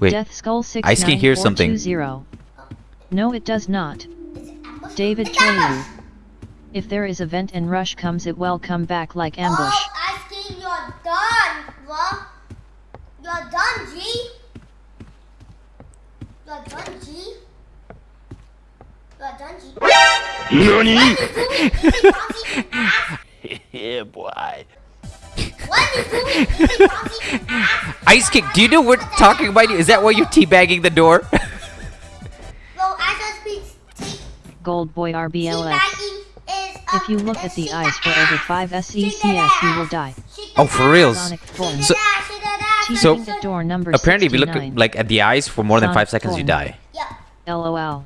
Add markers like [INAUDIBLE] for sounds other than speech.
Wait, Death Skull six Ice King hears something. No, it does not. It's an ambush. David It's kill ambush. you. If there is a vent and rush comes, it will come back like ambush. Oh, Ice King, you're done, bro. You're done, G. You're done, G. You're done, G. NANI? What is doing? Easy bouncy ass. yeah, boy. What is doing? Easy bouncy ass. Ice King, do you know we're talking about you? Is that why you're teabagging the door? [LAUGHS] Well, I just speak. Gold Boy RBLS. Teabagging is a- If you look at the shake eyes for over 5 Shake SECS, you will die. Oh, for ass. reals? Sonic So- that ass, shake that ass. Teasing So- the door number Apparently, if you look at, like at the eyes for more than five seconds, you die. Yeah. LOL.